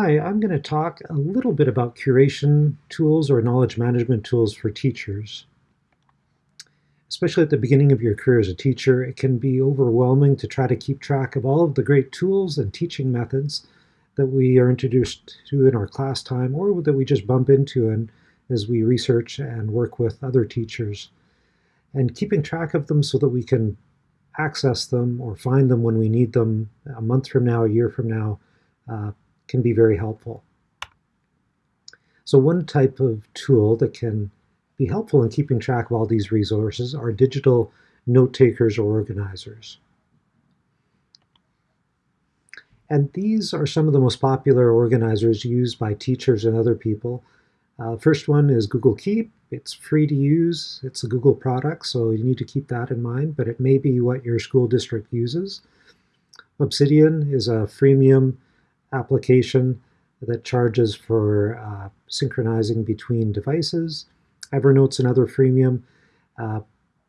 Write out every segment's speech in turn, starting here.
Hi, I'm going to talk a little bit about curation tools or knowledge management tools for teachers. Especially at the beginning of your career as a teacher, it can be overwhelming to try to keep track of all of the great tools and teaching methods that we are introduced to in our class time or that we just bump into and as we research and work with other teachers. And keeping track of them so that we can access them or find them when we need them a month from now, a year from now, uh, can be very helpful. So one type of tool that can be helpful in keeping track of all these resources are digital note takers or organizers. And these are some of the most popular organizers used by teachers and other people. Uh, first one is Google Keep. It's free to use. It's a Google product, so you need to keep that in mind, but it may be what your school district uses. Obsidian is a freemium application that charges for uh, synchronizing between devices. Evernote's another freemium. Uh,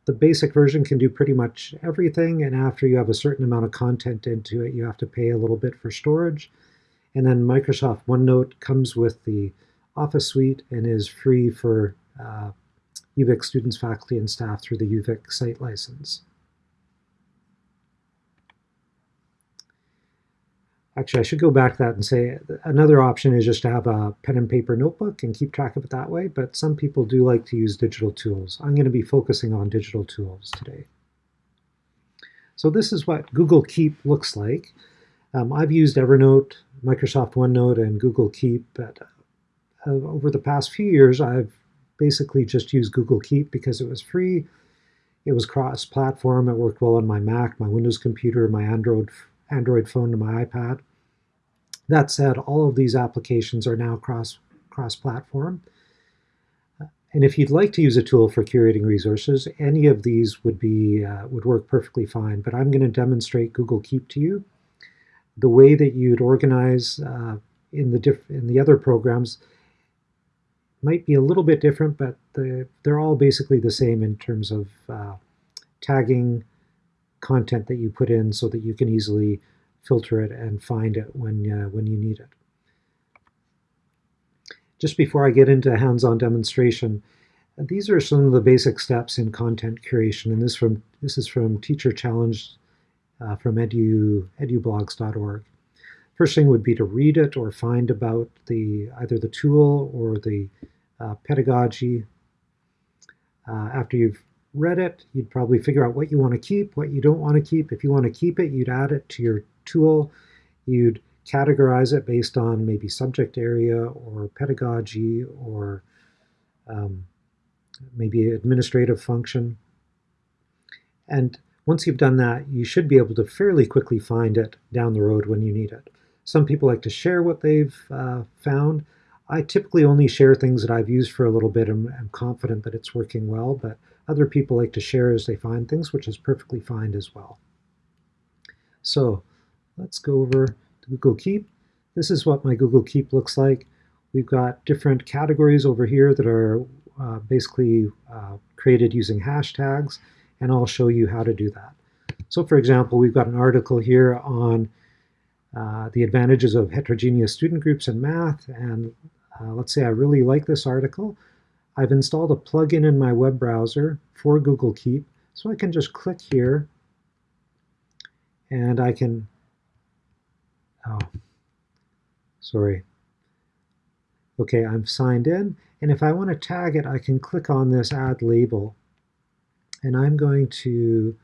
the basic version can do pretty much everything, and after you have a certain amount of content into it, you have to pay a little bit for storage. And then Microsoft OneNote comes with the Office suite and is free for uh, UVic students, faculty, and staff through the UVic site license. Actually, I should go back to that and say another option is just to have a pen and paper notebook and keep track of it that way, but some people do like to use digital tools. I'm going to be focusing on digital tools today. So this is what Google Keep looks like. Um, I've used Evernote, Microsoft OneNote, and Google Keep, but uh, over the past few years, I've basically just used Google Keep because it was free. It was cross-platform. It worked well on my Mac, my Windows computer, my Android Android phone, and my iPad. That said, all of these applications are now cross, cross-platform. And if you'd like to use a tool for curating resources, any of these would, be, uh, would work perfectly fine. But I'm going to demonstrate Google Keep to you. The way that you'd organize uh, in, the diff in the other programs might be a little bit different, but the, they're all basically the same in terms of uh, tagging content that you put in so that you can easily filter it and find it when, uh, when you need it. Just before I get into hands-on demonstration, these are some of the basic steps in content curation, and this from this is from Teacher Challenge uh, from edu, edublogs.org. First thing would be to read it or find about the either the tool or the uh, pedagogy. Uh, after you've read it, you'd probably figure out what you want to keep, what you don't want to keep. If you want to keep it, you'd add it to your tool. You'd categorize it based on maybe subject area or pedagogy or um, maybe administrative function. And once you've done that, you should be able to fairly quickly find it down the road when you need it. Some people like to share what they've uh, found. I typically only share things that I've used for a little bit and am confident that it's working well, but other people like to share as they find things, which is perfectly fine as well. So let's go over to Google Keep. This is what my Google Keep looks like. We've got different categories over here that are uh, basically uh, created using hashtags, and I'll show you how to do that. So for example, we've got an article here on uh, the advantages of heterogeneous student groups in math, and uh, let's say I really like this article. I've installed a plugin in my web browser for Google Keep, so I can just click here and I can, oh, sorry. Okay, I'm signed in, and if I want to tag it, I can click on this add label, and I'm going to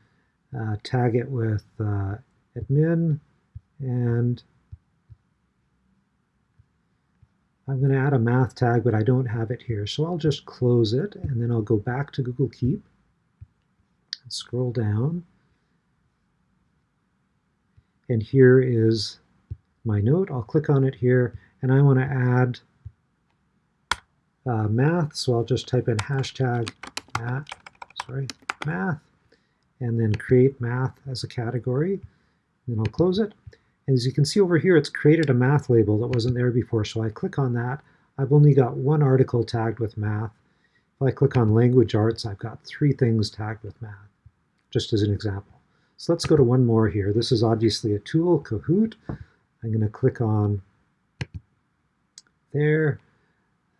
uh, tag it with uh, admin and I'm going to add a math tag, but I don't have it here. So I'll just close it, and then I'll go back to Google Keep and scroll down. And here is my note. I'll click on it here, and I want to add uh, math, so I'll just type in hashtag math, sorry, math, and then create math as a category. Then I'll close it. And as you can see over here, it's created a math label that wasn't there before. So I click on that. I've only got one article tagged with math. If I click on language arts, I've got three things tagged with math, just as an example. So let's go to one more here. This is obviously a tool, Kahoot. I'm going to click on there.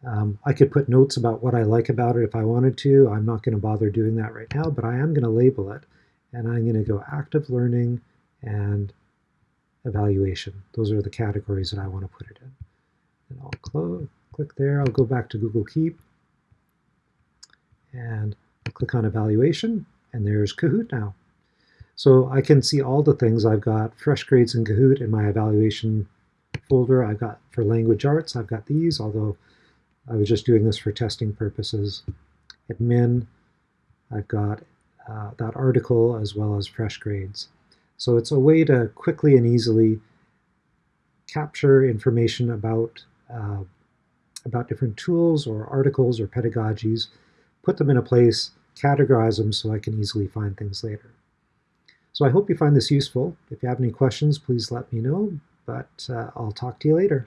Um, I could put notes about what I like about it if I wanted to. I'm not going to bother doing that right now, but I am going to label it. And I'm going to go active learning and evaluation. Those are the categories that I want to put it in. And I'll close, click there. I'll go back to Google Keep and click on evaluation. And there's Kahoot now. So I can see all the things. I've got FreshGrades in Kahoot in my evaluation folder. I've got for language arts, I've got these, although I was just doing this for testing purposes. Admin, I've got uh, that article as well as FreshGrades. So it's a way to quickly and easily capture information about, uh, about different tools or articles or pedagogies, put them in a place, categorize them so I can easily find things later. So I hope you find this useful. If you have any questions, please let me know, but uh, I'll talk to you later.